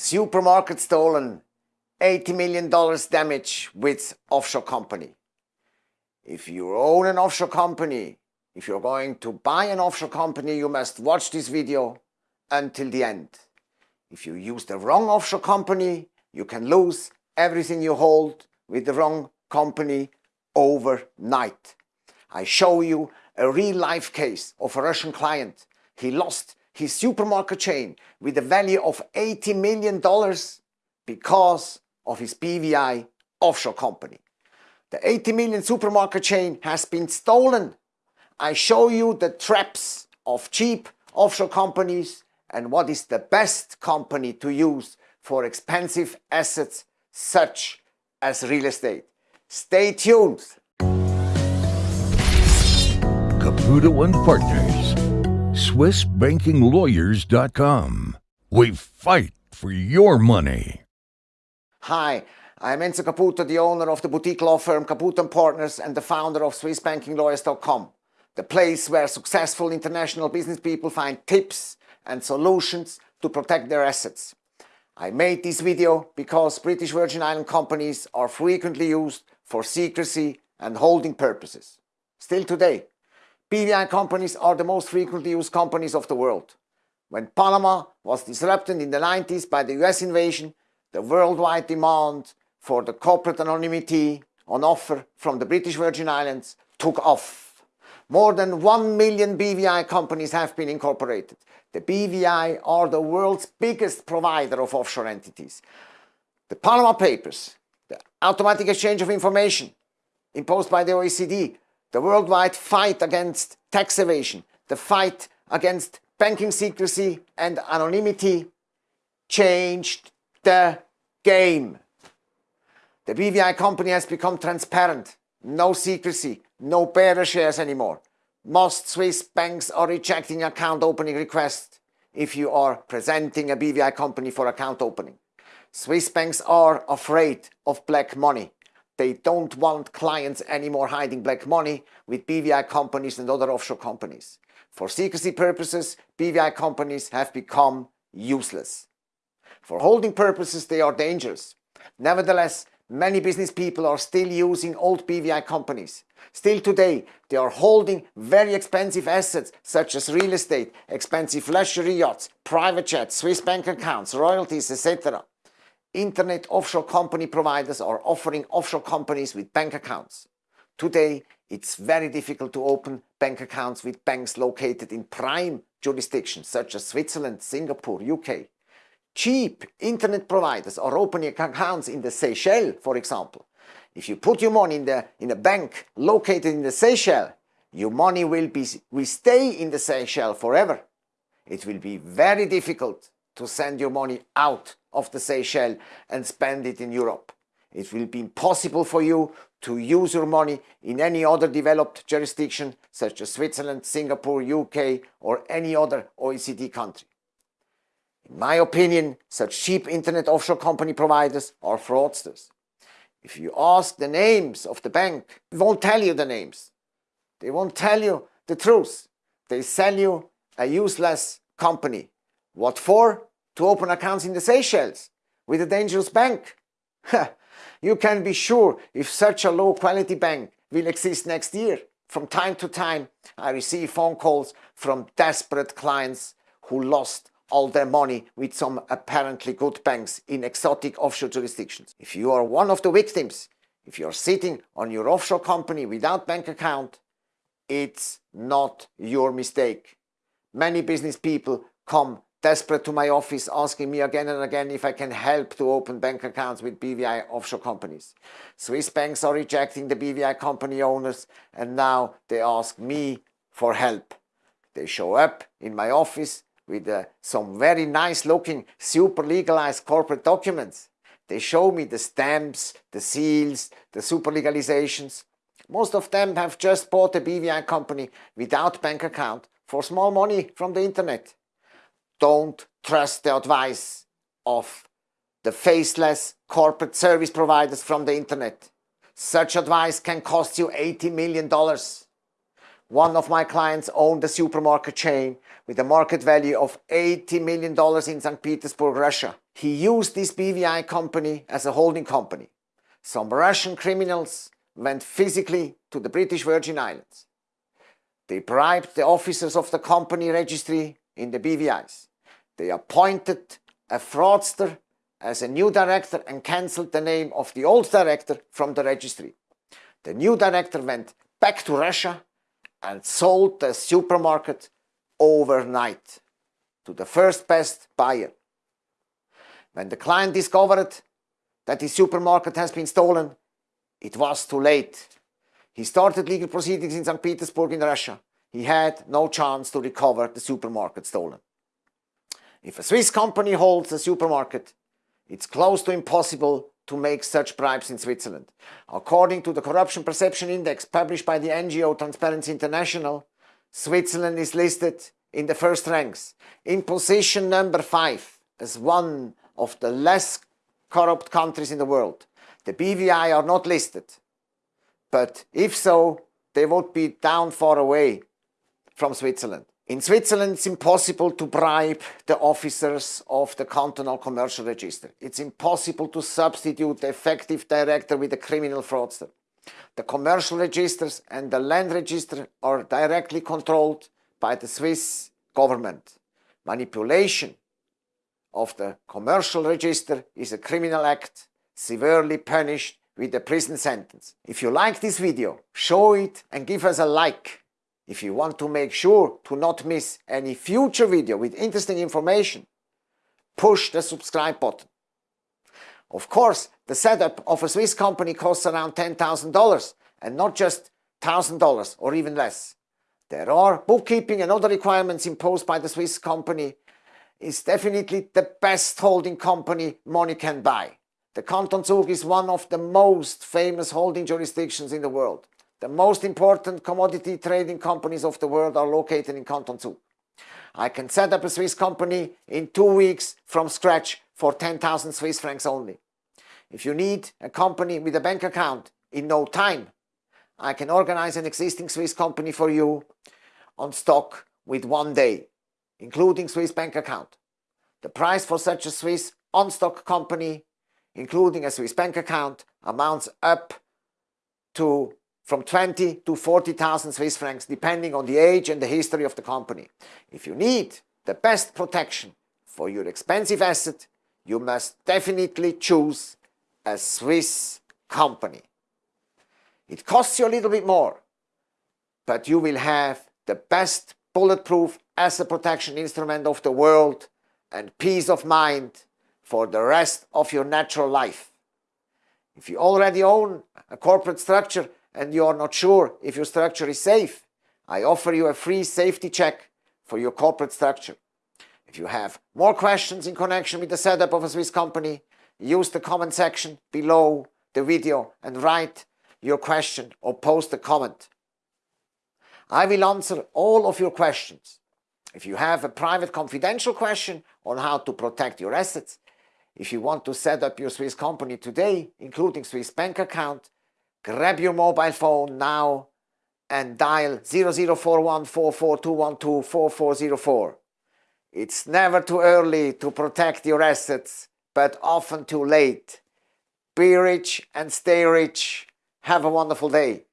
Supermarket stolen, $80 million damage with offshore company. If you own an offshore company, if you're going to buy an offshore company, you must watch this video until the end. If you use the wrong offshore company, you can lose everything you hold with the wrong company overnight. I show you a real life case of a Russian client. He lost his supermarket chain with a value of $80 million because of his BVI offshore company. The 80 million supermarket chain has been stolen. I show you the traps of cheap offshore companies and what is the best company to use for expensive assets such as real estate. Stay tuned. Caputo and Partners. SwissBankingLawyers.com. We fight for your money. Hi, I'm Enzo Caputo, the owner of the boutique law firm Caputo & Partners and the founder of SwissBankingLawyers.com, the place where successful international business people find tips and solutions to protect their assets. I made this video because British Virgin Island companies are frequently used for secrecy and holding purposes. Still today, BVI companies are the most frequently used companies of the world. When Panama was disrupted in the 90s by the US invasion, the worldwide demand for the corporate anonymity on offer from the British Virgin Islands took off. More than 1 million BVI companies have been incorporated. The BVI are the world's biggest provider of offshore entities. The Panama Papers, the automatic exchange of information imposed by the OECD, the worldwide fight against tax evasion, the fight against banking secrecy and anonymity changed the game. The BVI company has become transparent, no secrecy, no bearer shares anymore. Most Swiss banks are rejecting account opening requests if you are presenting a BVI company for account opening. Swiss banks are afraid of black money. They don't want clients anymore hiding black money with BVI companies and other offshore companies. For secrecy purposes, BVI companies have become useless. For holding purposes, they are dangerous. Nevertheless, many business people are still using old BVI companies. Still today, they are holding very expensive assets such as real estate, expensive luxury yachts, private jets, Swiss bank accounts, royalties, etc. Internet offshore company providers are offering offshore companies with bank accounts. Today, it's very difficult to open bank accounts with banks located in prime jurisdictions such as Switzerland, Singapore, UK. Cheap internet providers are opening accounts in the Seychelles, for example. If you put your money in, the, in a bank located in the Seychelles, your money will, be, will stay in the Seychelles forever. It will be very difficult to send your money out of the Seychelles and spend it in Europe. It will be impossible for you to use your money in any other developed jurisdiction such as Switzerland, Singapore, UK or any other OECD country. In my opinion, such cheap internet offshore company providers are fraudsters. If you ask the names of the bank, they won't tell you the names. They won't tell you the truth. They sell you a useless company. What for? To open accounts in the Seychelles with a dangerous bank. you can be sure if such a low quality bank will exist next year. From time to time, I receive phone calls from desperate clients who lost all their money with some apparently good banks in exotic offshore jurisdictions. If you are one of the victims, if you're sitting on your offshore company without bank account, it's not your mistake. Many business people come desperate to my office asking me again and again if I can help to open bank accounts with BVI offshore companies. Swiss banks are rejecting the BVI company owners and now they ask me for help. They show up in my office with uh, some very nice looking super legalized corporate documents. They show me the stamps, the seals, the super legalizations. Most of them have just bought a BVI company without bank account for small money from the internet. Don't trust the advice of the faceless corporate service providers from the internet. Such advice can cost you $80 million. One of my clients owned a supermarket chain with a market value of $80 million in St. Petersburg, Russia. he used this BVI company as a holding company. Some Russian criminals went physically to the British Virgin Islands. They bribed the officers of the company registry in the BVIs. They appointed a fraudster as a new director and cancelled the name of the old director from the registry. The new director went back to Russia and sold the supermarket overnight to the first best buyer. When the client discovered that his supermarket has been stolen, it was too late. He started legal proceedings in St. Petersburg in Russia. He had no chance to recover the supermarket stolen. If a Swiss company holds a supermarket, it's close to impossible to make such bribes in Switzerland. According to the Corruption Perception Index published by the NGO Transparency International, Switzerland is listed in the first ranks, in position number five, as one of the less corrupt countries in the world. The BVI are not listed, but if so, they would be down far away from Switzerland. In Switzerland, it's impossible to bribe the officers of the cantonal commercial register. It's impossible to substitute the effective director with a criminal fraudster. The commercial registers and the land register are directly controlled by the Swiss government. Manipulation of the commercial register is a criminal act severely punished with a prison sentence. If you like this video, show it and give us a like. If you want to make sure to not miss any future video with interesting information, push the subscribe button. Of course, the setup of a Swiss company costs around $10,000 and not just $1,000 or even less. There are bookkeeping and other requirements imposed by the Swiss company. It's definitely the best holding company money can buy. The Canton Zug is one of the most famous holding jurisdictions in the world. The most important commodity trading companies of the world are located in Canton Zug. I can set up a Swiss company in two weeks from scratch for 10,000 Swiss francs only. If you need a company with a bank account in no time, I can organize an existing Swiss company for you on stock with one day, including Swiss bank account. The price for such a Swiss on-stock company, including a Swiss bank account, amounts up to from 20 to 40,000 Swiss francs depending on the age and the history of the company. If you need the best protection for your expensive asset, you must definitely choose a Swiss company. It costs you a little bit more, but you will have the best bulletproof asset protection instrument of the world and peace of mind for the rest of your natural life. If you already own a corporate structure and you are not sure if your structure is safe, I offer you a free safety check for your corporate structure. If you have more questions in connection with the setup of a Swiss company, use the comment section below the video and write your question or post a comment. I will answer all of your questions. If you have a private confidential question on how to protect your assets, if you want to set up your Swiss company today, including Swiss bank account, grab your mobile phone now and dial 00414421244404. It's never too early to protect your assets, but often too late. Be rich and stay rich. Have a wonderful day.